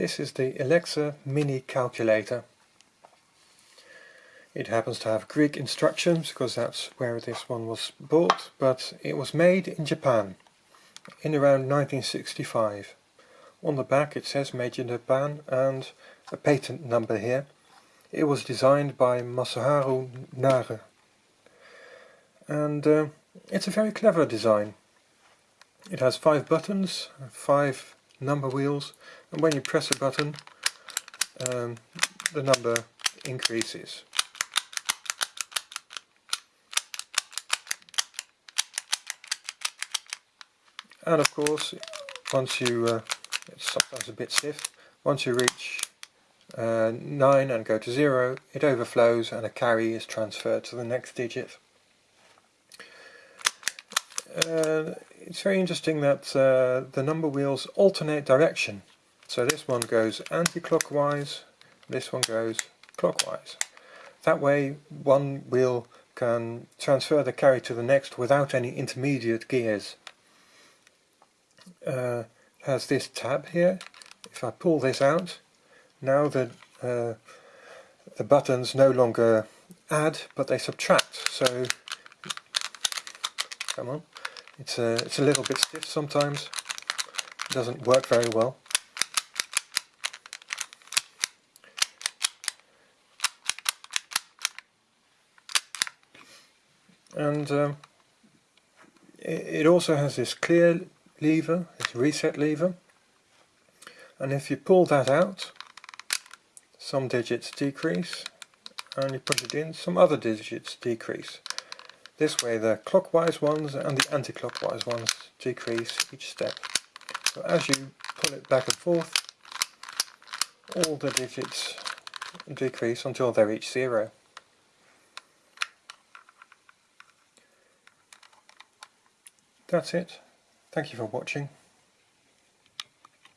This is the Alexa Mini Calculator. It happens to have Greek instructions because that's where this one was bought, but it was made in Japan in around 1965. On the back it says made in Japan and a patent number here. It was designed by Masaharu Nare. And uh, it's a very clever design. It has five buttons, five number wheels, and when you press a button, um, the number increases. And of course, once you, uh, it's sometimes a bit stiff, once you reach uh, 9 and go to 0, it overflows and a carry is transferred to the next digit. Uh, it's very interesting that uh, the number wheels alternate direction. So this one goes anti-clockwise, this one goes clockwise. That way one wheel can transfer the carry to the next without any intermediate gears. Uh, has this tab here. If I pull this out, now the, uh, the buttons no longer add but they subtract. So, come on. It's a, it's a little bit stiff sometimes. It doesn't work very well. And um, it, it also has this clear lever, this reset lever. And if you pull that out, some digits decrease, and you put it in, some other digits decrease. This way the clockwise ones and the anti-clockwise ones decrease each step. So as you pull it back and forth, all the digits decrease until they reach zero. That's it. Thank you for watching.